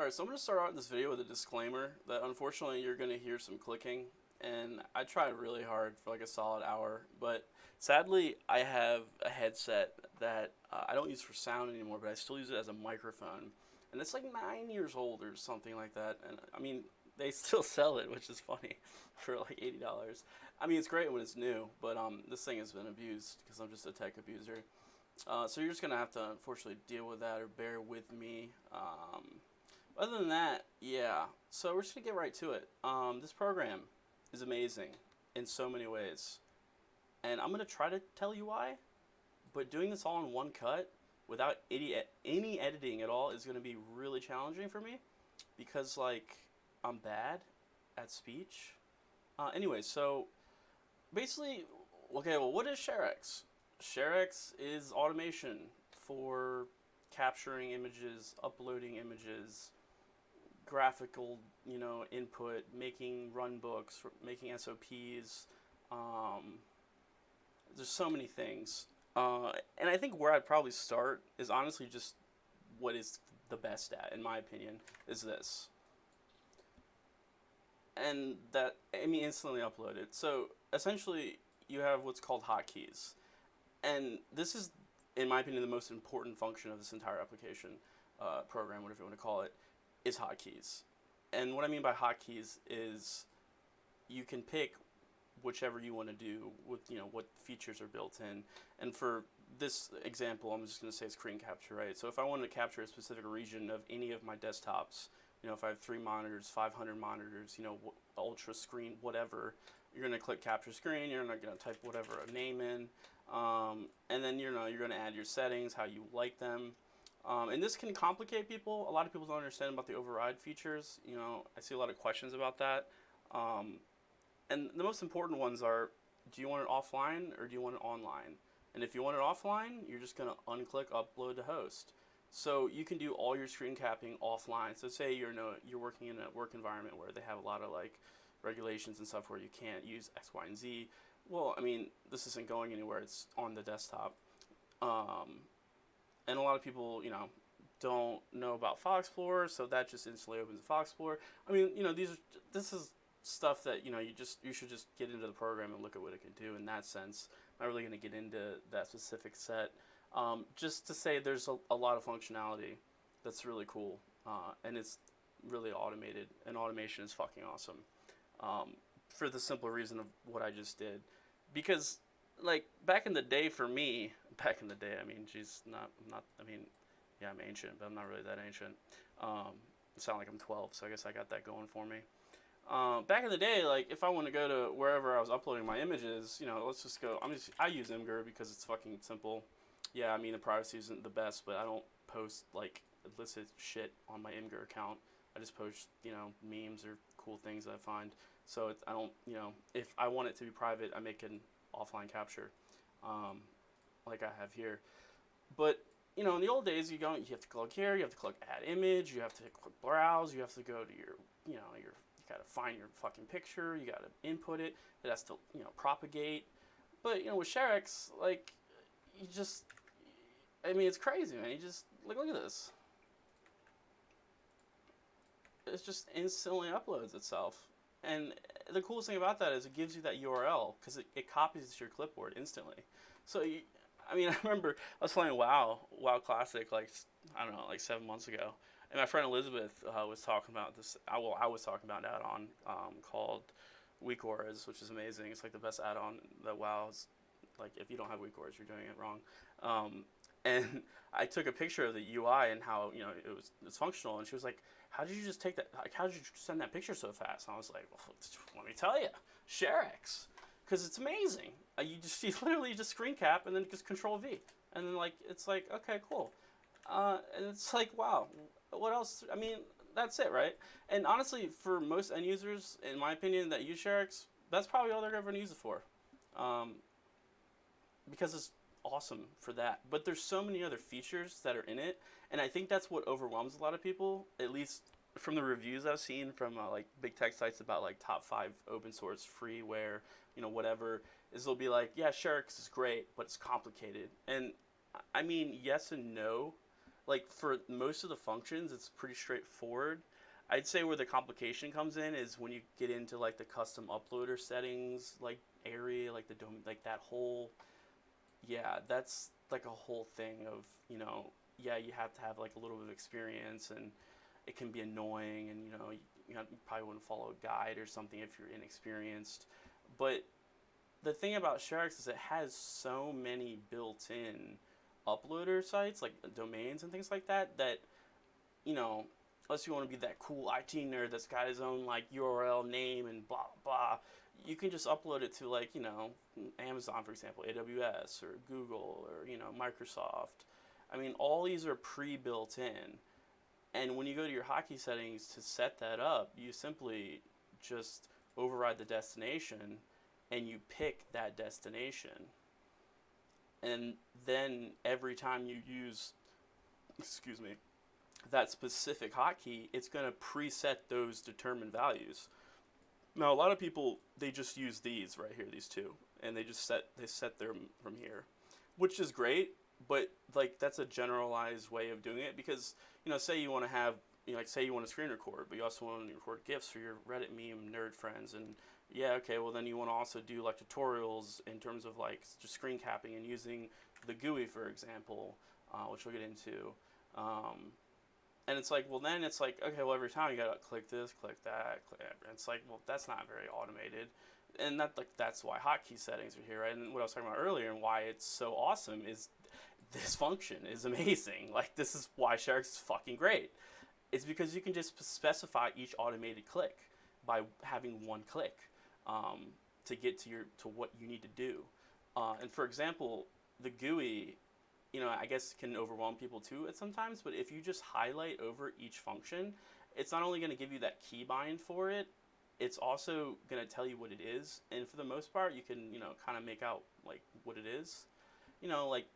Alright, so I'm going to start out this video with a disclaimer that unfortunately you're going to hear some clicking and I tried really hard for like a solid hour but sadly I have a headset that uh, I don't use for sound anymore but I still use it as a microphone and it's like nine years old or something like that and I mean they still sell it which is funny for like $80 I mean it's great when it's new but um, this thing has been abused because I'm just a tech abuser. Uh, so you're just going to have to unfortunately deal with that or bear with me um, other than that, yeah. So we're just gonna get right to it. Um, this program is amazing in so many ways, and I'm gonna try to tell you why. But doing this all in one cut without any any editing at all is gonna be really challenging for me because like I'm bad at speech. Uh, anyway, so basically, okay. Well, what is ShareX? ShareX is automation for capturing images, uploading images, graphical, you know, input, making run books, making SOPs. Um, there's so many things. Uh, and I think where I'd probably start is honestly just what is the best at, in my opinion, is this. And that, I mean, instantly uploaded. So essentially, you have what's called hotkeys. And this is, in my opinion, the most important function of this entire application uh, program, whatever you want to call it is hotkeys. And what I mean by hotkeys is you can pick whichever you want to do with you know what features are built in. And for this example, I'm just going to say screen capture, right? So if I wanted to capture a specific region of any of my desktops, you know, if I have three monitors, 500 monitors, you know, ultra screen, whatever, you're going to click capture screen. You're not going to type whatever a name in, um, and then you know you're going to add your settings, how you like them. Um, and this can complicate people. A lot of people don't understand about the override features. You know, I see a lot of questions about that. Um, and the most important ones are, do you want it offline or do you want it online? And if you want it offline, you're just going to unclick upload to host. So you can do all your screen capping offline. So say you're, no, you're working in a work environment where they have a lot of like regulations and stuff where you can't use X, Y, and Z. Well, I mean, this isn't going anywhere. It's on the desktop. Um, and a lot of people, you know, don't know about File Explorer, so that just instantly opens File Explorer. I mean, you know, these are, this is stuff that you know you just you should just get into the program and look at what it can do in that sense. I'm not really going to get into that specific set. Um, just to say, there's a, a, lot of functionality that's really cool, uh, and it's really automated. And automation is fucking awesome. Um, for the simple reason of what I just did, because like back in the day for me, back in the day, I mean, she's not, not, I mean, yeah, I'm ancient, but I'm not really that ancient. Um, sound like I'm 12, so I guess I got that going for me. Uh, back in the day, like if I want to go to wherever I was uploading my images, you know, let's just go. I'm just I use Imgur because it's fucking simple. Yeah, I mean the privacy isn't the best, but I don't post like illicit shit on my Imgur account. I just post you know memes or cool things I find. So I don't you know if I want it to be private, I make an offline capture. Um, like I have here. But you know, in the old days, you go, you have to click here, you have to click Add Image, you have to click Browse, you have to go to your, you know, your, you gotta find your fucking picture, you gotta input it, it has to, you know, propagate. But you know, with ShareX, like, you just, I mean, it's crazy, man. You just like, look at this. It just instantly uploads itself. And the coolest thing about that is it gives you that URL because it, it copies to your clipboard instantly. So you, I mean, I remember I was playing WoW, WoW Classic, like I don't know, like seven months ago, and my friend Elizabeth uh, was talking about this. I, well, I was talking about an add-on um, called Weak Auras, which is amazing. It's like the best add-on that WoW's. Like, if you don't have Weak Auras, you're doing it wrong. Um, and I took a picture of the UI and how you know it was it's functional, and she was like, "How did you just take that? Like, how did you send that picture so fast?" And I was like, well, "Let me tell you, ShareX." because it's amazing. Uh, you just you literally just screen cap and then just Control V, and then like it's like okay, cool, uh, and it's like wow, what else? I mean, that's it, right? And honestly, for most end users, in my opinion, that use ShareX, that's probably all they're ever gonna use it for, um, because it's awesome for that. But there's so many other features that are in it, and I think that's what overwhelms a lot of people, at least from the reviews I've seen from uh, like big tech sites about like top five open source freeware you know, whatever, is they'll be like, yeah, ShareX is great, but it's complicated. And I mean, yes and no. like for most of the functions, it's pretty straightforward. I'd say where the complication comes in is when you get into like the custom uploader settings, like area, like the dom- like that whole, yeah, that's like a whole thing of you know, yeah, you have to have like a little bit of experience and it can be annoying and you know you, you, probably wouldn't follow a guide or something if you're inexperienced, but the thing about ShareX is it has so many built-in uploader sites like domains and things like that that you know unless you want to be that cool IT nerd that's got his own like URL name and blah blah you can just upload it to like you know Amazon for example AWS or Google or you know Microsoft. I mean all these are pre-built in. And when you go to your hotkey settings to set that up you simply just override the destination and you pick that destination. And then every time you use excuse me that specific hotkey it's going to preset those determined values now a lot of people they just use these right here these two and they just set they set them from here which is great but like that's a generalized way of doing it because you know say you want to have you know, like say you want to screen record but you also want to record gifs for your reddit meme nerd friends and yeah, okay, well then you want to also do like tutorials in terms of like just screen capping and using the GUI, for example, uh, which we'll get into. Um, and it's like, well then it's like, okay, well every time you gotta click this, click that, click that. It's like, well that's not very automated. And that like that's why hotkey settings are here, right? And what I was talking about earlier and why it's so awesome is this function is amazing. Like this is why ShareX is fucking great. It's because you can just specify each automated click by having one click um, to get to your to what you need to do. Uh, and for example, the GUI, you know, I guess can overwhelm people too at sometimes. But if you just highlight over each function, it's not only going to give you that keybind for it, it's also going to tell you what it is. And for the most part, you can you know kind of make out like what it is. You know, like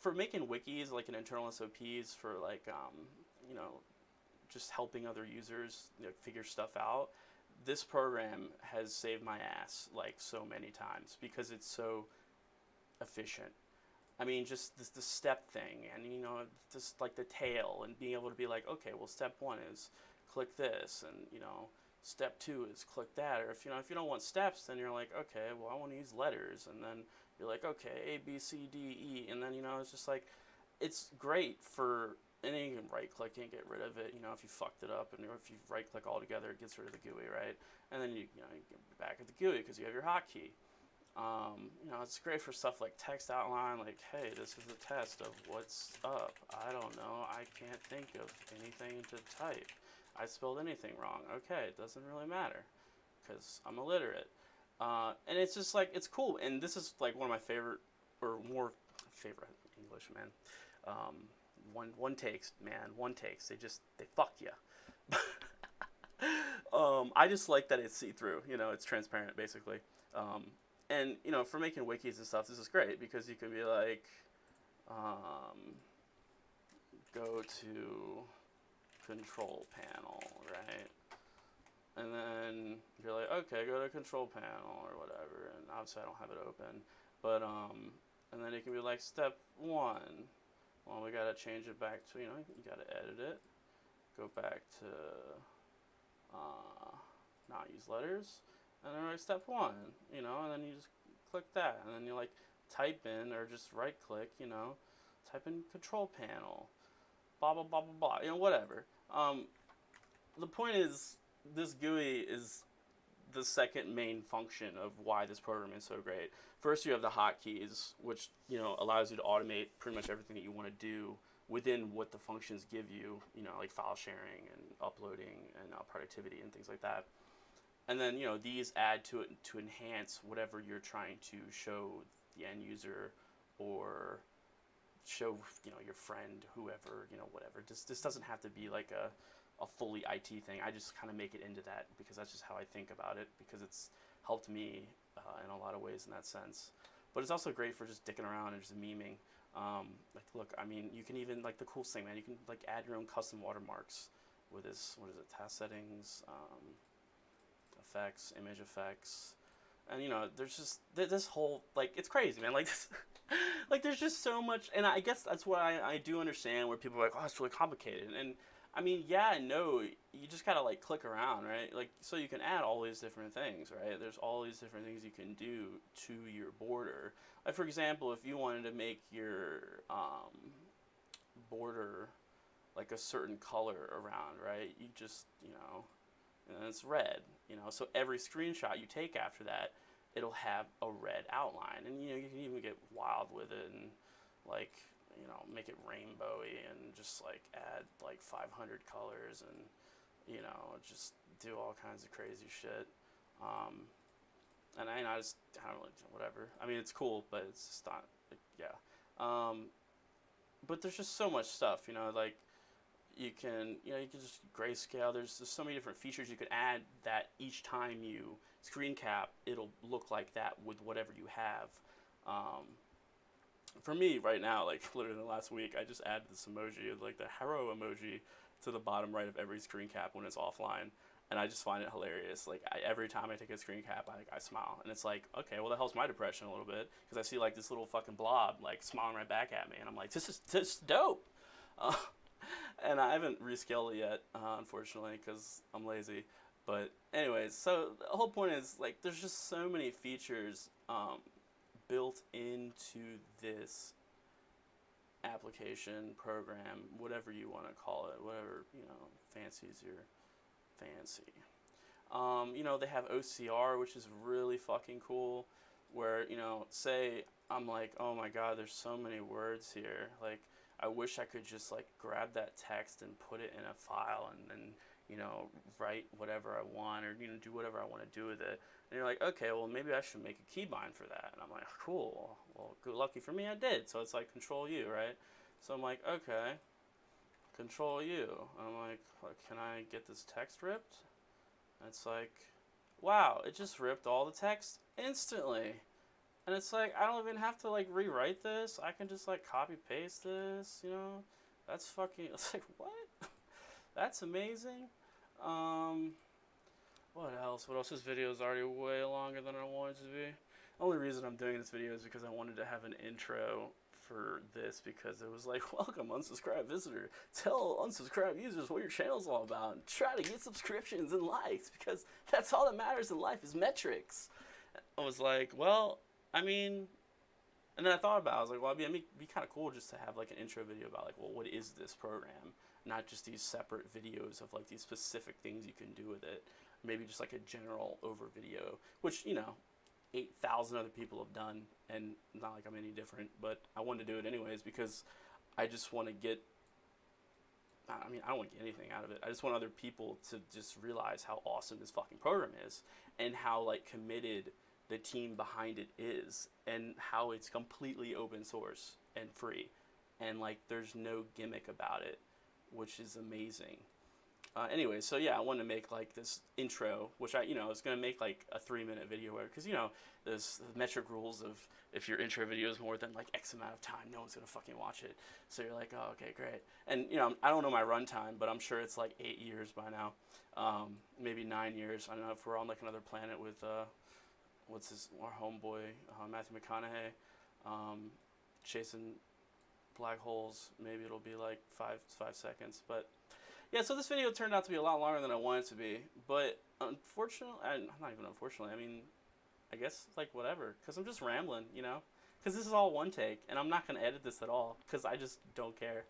for making wikis, like an internal SOPs for like um, you know just helping other users you know, figure stuff out this program has saved my ass like so many times because it's so efficient. I mean, just the step thing, and you know, just like the tail, and being able to be like, okay, well, step one is click this, and you know, step two is click that. Or if you know, if you don't want steps, then you're like, okay, well, I want to use letters, and then you're like, okay, A, B, C, D, E, and then you know, it's just like, it's great for and then you can right click and get rid of it, you know, if you fucked it up, and if you right click all together, it gets rid of the GUI, right? And then you, you know, you get back at the GUI because you have your hotkey. Um, you know, it's great for stuff like text outline, like, hey, this is a test of what's up. I don't know, I can't think of anything to type. I spelled anything wrong. Okay, it doesn't really matter because I'm illiterate. Uh, and it's just like, it's cool. And this is like one of my favorite, or more favorite English, man. Um, one one takes, man, one takes. They just they fuck you. um, I just like that it's see through. You know, it's transparent basically. And you know, for making wikis and stuff, this is great because you can be like, um, go to control panel, right? And then you're like, okay, go to control panel or whatever. And obviously, I don't have it open, but um, and then it can be like step one well, we gotta change it back to, you know, you gotta edit it. Go back to uh, not use letters. And then like step one, you know, and then you just click that. And then you like type in or just right click, you know, type in control panel, blah, blah, blah, blah, blah, you know, whatever. Um, the point is, this GUI is the second main function of why this program is so great. First, you have the hotkeys, which you know allows you to automate pretty much everything that you want to do within what the functions give you. You know, like file sharing and uploading and uh, productivity and things like that. And then you know these add to it to enhance whatever you're trying to show the end user or show you know your friend, whoever, you know, whatever. This this doesn't have to be like a a fully IT thing. I just kind of make it into that because that's just how I think about it because it's helped me uh, in a lot of ways in that sense. But it's also great for just dicking around and just memeing. Um, like, look, I mean, you can even like the coolest thing, man. You can like add your own custom watermarks with this. What is it? Task settings, um, effects, image effects, and you know, there's just th this whole like it's crazy, man. Like this, like there's just so much, and I guess that's why I, I do understand where people are like, oh, it's really complicated, and I mean, yeah, no, you just gotta like click around, right? Like, so you can add all these different things, right? There's all these different things you can do to your border. Like, for example, if you wanted to make your um, border like a certain color around, right? You just, you know, and it's red, you know. So every screenshot you take after that, it'll have a red outline, and you know you can even get wild with it and like you know make it rainbowy and just like add like 500 colors and you know just do all kinds of crazy shit. Um, and I, I just I don't really whatever. I mean it's cool, but it's just not yeah. Um, but there's just so much stuff, you know, like you can you know you can just grayscale. There's, there's so many different features you could add that each time you screen cap it'll look like that with whatever you have. Um, for me right now like literally the last week i just added this emoji like the hero emoji to the bottom right of every screen cap when it's offline. And i just find it hilarious. Like I, every time i take a screen cap I, I smile. And it's like okay well that helps my depression a little bit because i see like this little fucking blob like smiling right back at me. And i'm like this is this is dope. Uh, and I haven't rescaled it yet, uh, unfortunately, because I'm lazy. But anyways, so the whole point is like there's just so many features um, built into this application, program, whatever you want to call it, whatever you know, fancies your fancy. Um, you know, they have OCR, which is really fucking cool. Where you know, say I'm like, oh my god, there's so many words here, like I wish I could just like grab that text and put it in a file and then you know write whatever I want or you know do whatever I want to do with it. And you're like, okay, well maybe I should make a keybind for that. And I'm like, cool. Well, good lucky for me, I did. So it's like Control U, right? So I'm like, okay, Control U. I'm like, can I get this text ripped? And it's like, wow, it just ripped all the text instantly. And it's like, I don't even have to like rewrite this. I can just like copy paste this, you know? That's fucking, it's like, what? That's amazing. Um, what else? What else? This video is already way longer than I wanted it to be. Only reason I'm doing this video is because I wanted to have an intro for this because it was like, welcome unsubscribed visitor. Tell unsubscribed users what your channel's all about and try to get subscriptions and likes because that's all that matters in life is metrics. I was like, well, I mean, and then I thought about it, I was like, well, I mean, it'd be kind of cool just to have like an intro video about like, well, what is this program? Not just these separate videos of like these specific things you can do with it. Maybe just like a general over video, which, you know, 8,000 other people have done and not like I'm any different, but I wanted to do it anyways because I just want to get I mean, I don't want to get anything out of it. I just want other people to just realize how awesome this fucking program is and how like committed the team behind it is and how it's completely open source and free. And like there's no gimmick about it which is amazing. Uh, anyway so yeah i wanted to make like this intro which i you know i was going to make like a three minute video because you know there's the metric rules of if your intro video is more than like x amount of time no one's going to fucking watch it. So you're like oh okay great. And you know i don't know my runtime but i'm sure it's like eight years by now. Um, maybe nine years. I don't know if we're on like another planet with uh, what's his our homeboy uh, Matthew McConaughey um, chasing black holes. Maybe it'll be like five five seconds, but yeah. So this video turned out to be a lot longer than I wanted it to be, but unfortunately, and not even unfortunately. I mean, I guess like whatever, because I'm just rambling, you know. Because this is all one take, and I'm not gonna edit this at all, because I just don't care.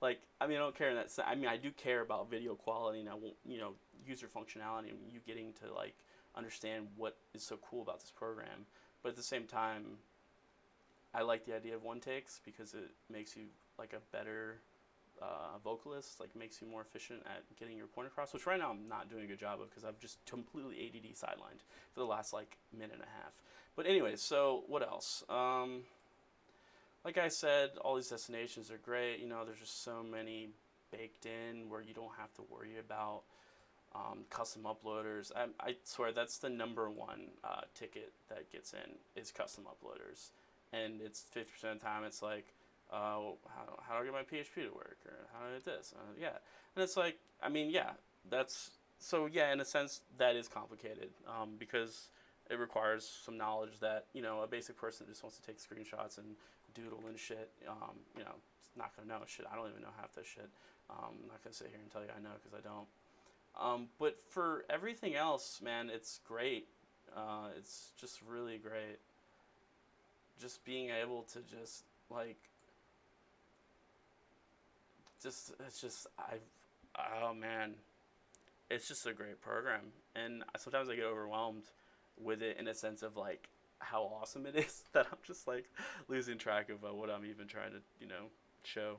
Like, I mean, I don't care in that. I mean, I do care about video quality and I want, you know, user functionality and you getting to like understand what is so cool about this program. But at the same time, I like the idea of one takes because it makes you like a better uh, vocalist, like makes you more efficient at getting your point across, which right now I'm not doing a good job of because I've just completely ADD sidelined for the last like minute and a half. But anyway, so what else? Um, like I said, all these destinations are great. You know, there's just so many baked in where you don't have to worry about um, custom uploaders. I, I, swear that's the number one uh, ticket that gets in is custom uploaders, and it's fifty percent of the time it's like, uh, how, how do I get my PHP to work, or how do I do this? Uh, yeah, and it's like, I mean, yeah, that's so yeah. In a sense, that is complicated um, because it requires some knowledge that you know a basic person just wants to take screenshots and doodle and shit. Um, you know, not gonna know shit. I don't even know half this shit. Um, I'm not gonna sit here and tell you I know because I don't. Um, but for everything else, man, it's great. Uh, it's just really great. Just being able to just like, just it's just I've oh man, it's just a great program, and sometimes I get overwhelmed with it in a sense of like how awesome it is that I'm just like losing track of uh, what I'm even trying to you know show.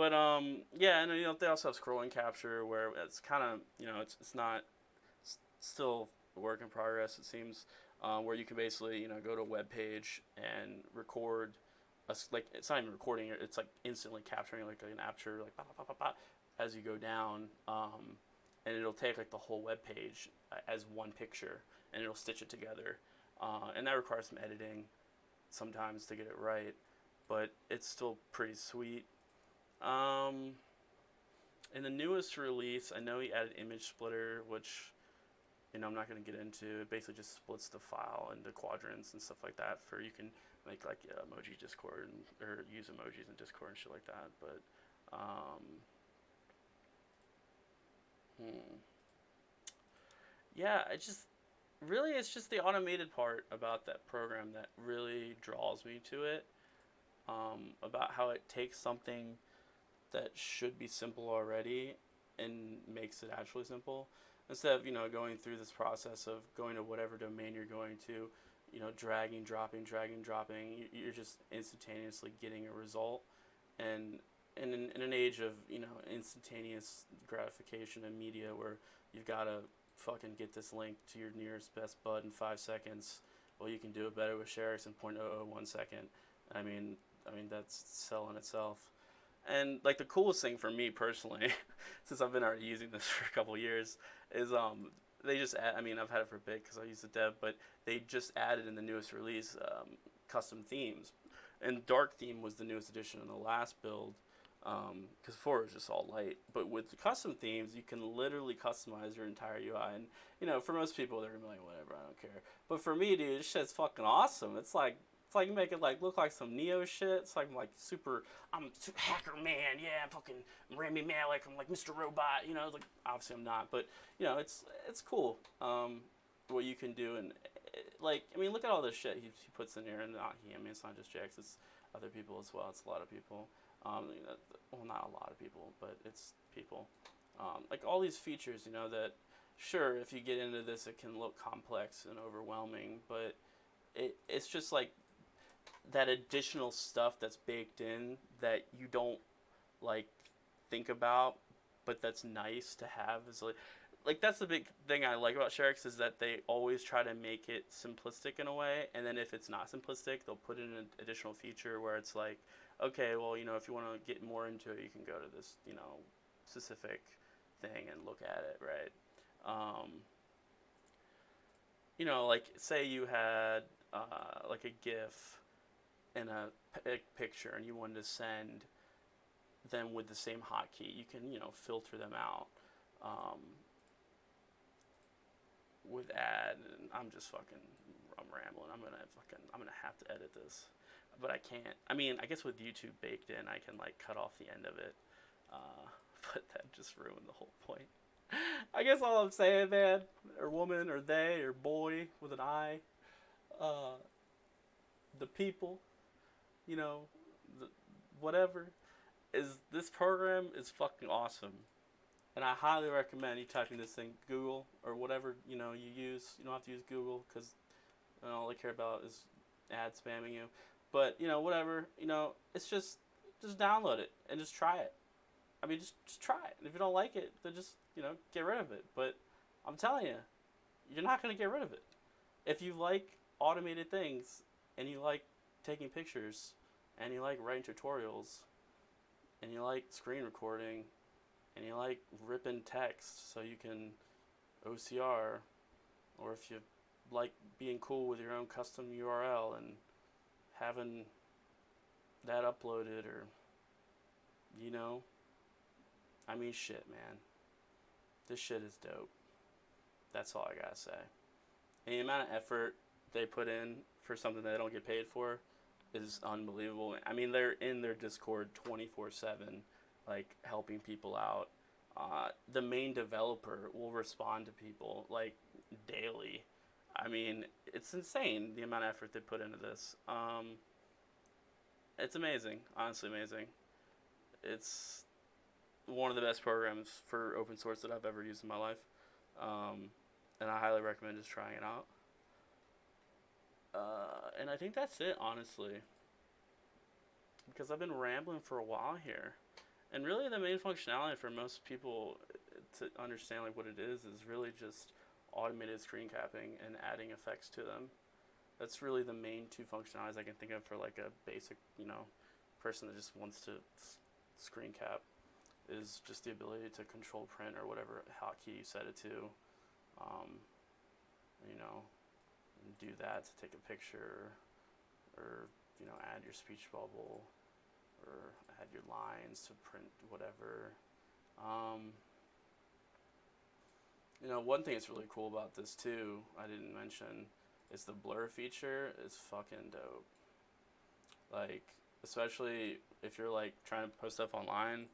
But um yeah, and you know they also have scrolling capture where it's kind of you know it's it's not it's still a work in progress it seems um, where you can basically you know go to a web page and record a, like it's not even recording it it's like instantly capturing like an aperture like bah, bah, bah, as you go down um, and it'll take like the whole web page uh, as one picture and it'll stitch it together uh, and that requires some editing sometimes to get it right but it's still pretty sweet um, in the newest release I know he added image splitter which you know I'm not going to get into it basically just splits the file into quadrants and stuff like that for you can make like yeah, emoji discord and, or use emojis in discord and shit like that but um, hmm. yeah I just really it's just the automated part about that program that really draws me to it um, about how it takes something that should be simple already and makes it actually simple. Instead of you know going through this process of going to whatever domain you're going to you know dragging dropping dragging dropping you're just instantaneously getting a result. And in, in an age of you know instantaneous gratification and media where you've got to fucking get this link to your nearest best bud in five seconds well you can do it better with ShareX in 0.001 second. I mean I mean that's selling itself and like the coolest thing for me personally since I've been already using this for a couple years is um they just add, I mean I've had it for a bit because I use the dev but they just added in the newest release um, custom themes and dark theme was the newest addition in the last build because um, before it was just all light. But with the custom themes, you can literally customize your entire UI. And you know, for most people, they're gonna be like, whatever, I don't care. But for me, dude, this shit's fucking awesome. It's like it's like you make it like look like some Neo shit. It's like I'm like super. I'm hacker man. Yeah, I'm fucking Rami Malek. I'm like Mr. Robot. You know, like obviously I'm not, but you know, it's it's cool. Um, what you can do and like I mean, look at all this shit he, he puts in here, and not he. I mean, it's not just Jaex. It's other people as well. It's a lot of people. Um, you know, well, not a lot of people, but it's people. Um, like all these features, you know, that sure, if you get into this, it can look complex and overwhelming, but it it's just like that additional stuff that's baked in that you don't like think about, but that's nice to have is like like that's the big thing I like about ShareX is that they always try to make it simplistic in a way, and then if it's not simplistic, they'll put in an additional feature where it's like, okay, well, you know, if you want to get more into it, you can go to this, you know, specific thing and look at it, right? Um, you know, like say you had uh, like a GIF in a picture and you wanted to send them with the same hotkey, you can, you know, filter them out. Um, with add, and I'm just fucking, I'm rambling. I'm gonna fucking, I'm gonna have to edit this, but I can't. I mean, I guess with YouTube baked in, I can like cut off the end of it, uh, but that just ruined the whole point. I guess all I'm saying, man, or woman, or they, or boy with an I, uh, the people, you know, whatever, is this program is fucking awesome. And I highly recommend you typing this in Google or whatever you know you use. You don't have to use Google because all they care about is ad spamming you. But you know whatever you know, it's just just download it and just try it. I mean, just just try it. And if you don't like it, then just you know get rid of it. But I'm telling you, you're not gonna get rid of it. If you like automated things and you like taking pictures and you like writing tutorials and you like screen recording and you like ripping text so you can OCR, or if you like being cool with your own custom URL and having that uploaded, or you know, I mean, shit, man. This shit is dope. That's all I gotta say. And the amount of effort they put in for something they don't get paid for, is unbelievable. I mean, they're in their Discord twenty four seven, like helping people out. Uh, the main developer will respond to people like daily. I mean, it's insane the amount of effort they put into this. Um, it's amazing, honestly amazing. It's one of the best programs for open source that I've ever used in my life, um, and I highly recommend just trying it out. Uh, and I think that's it, honestly, because I've been rambling for a while here, and really the main functionality for most people to understand like what it is is really just automated screen capping and adding effects to them. That's really the main two functionalities I can think of for like a basic, you know, person that just wants to screen cap is just the ability to control print or whatever hotkey you set it to. Um, you know, do that to take a picture or, you know, add your speech bubble or add your lines to print whatever. Um, you know, one thing that's really cool about this too, I didn't mention, is the blur feature is fucking dope. Like, especially if you're like trying to post stuff online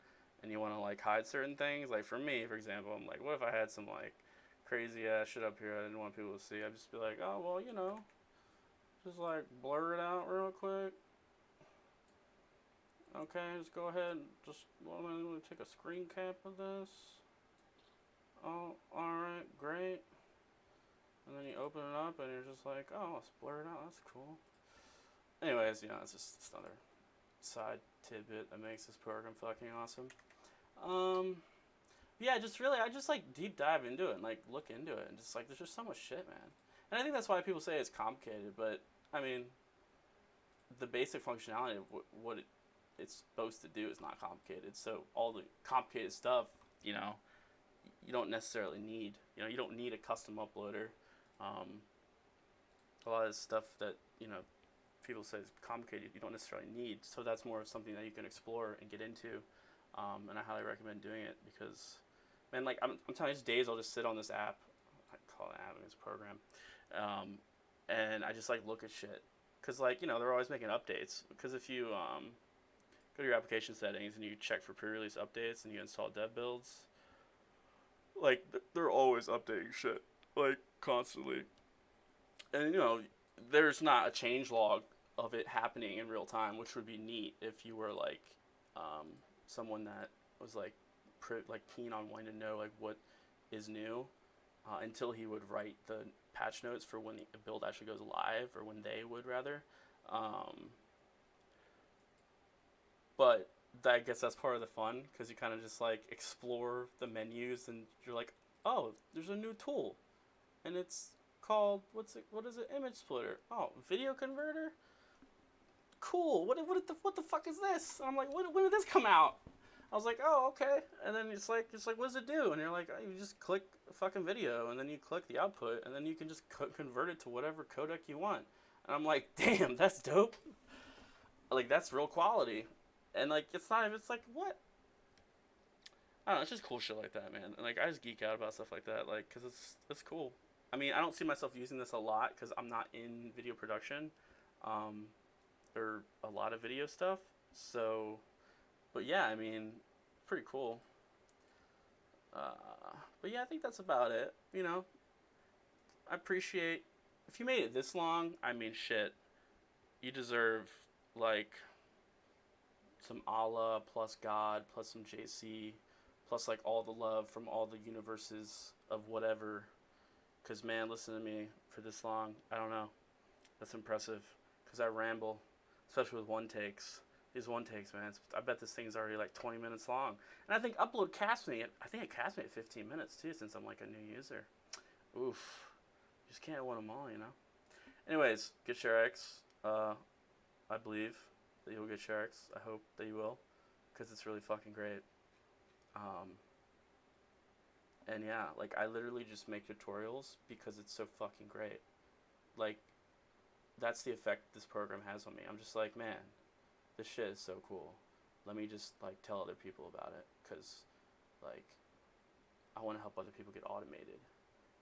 and you want to like hide certain things. Like for me, for example, I'm like, what if I had some like crazy ass shit up here I didn't want people to see? I'd just be like, oh well, you know, just like blur it out real quick. Okay, just go ahead. And just well, I'm gonna take a screen cap of this. Oh, alright, great. And then you open it up and you're just like, oh, let's blur it out. That's cool. Anyways, you know, it's just it's another side tidbit that makes this program fucking awesome. Um, yeah, just really, I just like deep dive into it and like look into it and just like there's just so much shit, man. And I think that's why people say it's complicated, but I mean, the basic functionality of what, it, it's supposed to do is not complicated. So all the complicated stuff, you know, you don't necessarily need. You know, you don't need a custom uploader. Um, a lot of stuff that you know people say is complicated, you don't necessarily need. So that's more of something that you can explore and get into. Um, and I highly recommend doing it because, man, like I'm, I'm telling you, there's days I'll just sit on this app. I call it app, it's a program, um, and I just like look at shit because like you know they're always making updates. Because if you um, go to your application settings and you check for pre-release updates and you install dev builds, like th- they're always updating shit like constantly. And you know, there's not a change log of it happening in real time, which would be neat if you were like um, someone that was like like keen on wanting to know like what is new uh, until he would write the patch notes for when the build actually goes live or when they would rather. Um, but that, I guess that's part of the fun because you kind of just like explore the menus and you're like, oh, there's a new tool, and it's called what's it? What is it? Image splitter. Oh, video converter. Cool. What what the what the fuck is this? I'm like, when, when did this come out? I was like, oh, okay. And then it's like, it's like, what does it do? And you're like, oh, you just click fucking video, and then you click the output, and then you can just co- convert it to whatever codec you want. And I'm like, damn, that's dope. Like that's real quality. And like, it's not. It's like what? I don't know. It's just cool shit like that, man. And like, I just geek out about stuff like that, like, cause it's it's cool. I mean, I don't see myself using this a lot because I'm not in video production, um, or a lot of video stuff. So, but yeah, I mean, pretty cool. Uh, but yeah, I think that's about it. You know, I appreciate if you made it this long. I mean, shit, you deserve like some Allah plus God plus some JC plus like all the love from all the universes of whatever. Cause man, listen to me for this long. I don't know. That's impressive. Cause I ramble, especially with one takes. These one takes, man. It's, I bet this thing's already like 20 minutes long. And I think upload cast me. I think it cast me at 15 minutes too, since I'm like a new user. Oof. You just can't win them all, you know. Anyways, get ShareX. Uh, I believe that you'll get ShareX. I hope that you will, because it's really fucking great. Um, and yeah, like I literally just make tutorials because it's so fucking great. Like, that's the effect this program has on me. I'm just like, man, this shit is so cool. Let me just like tell other people about it, cause like, I want to help other people get automated.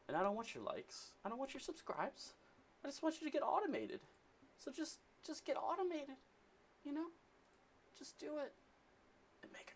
And I don't want your likes. I don't want your subscribes. I just want you to get automated. So just just get automated. You know, just do it. And make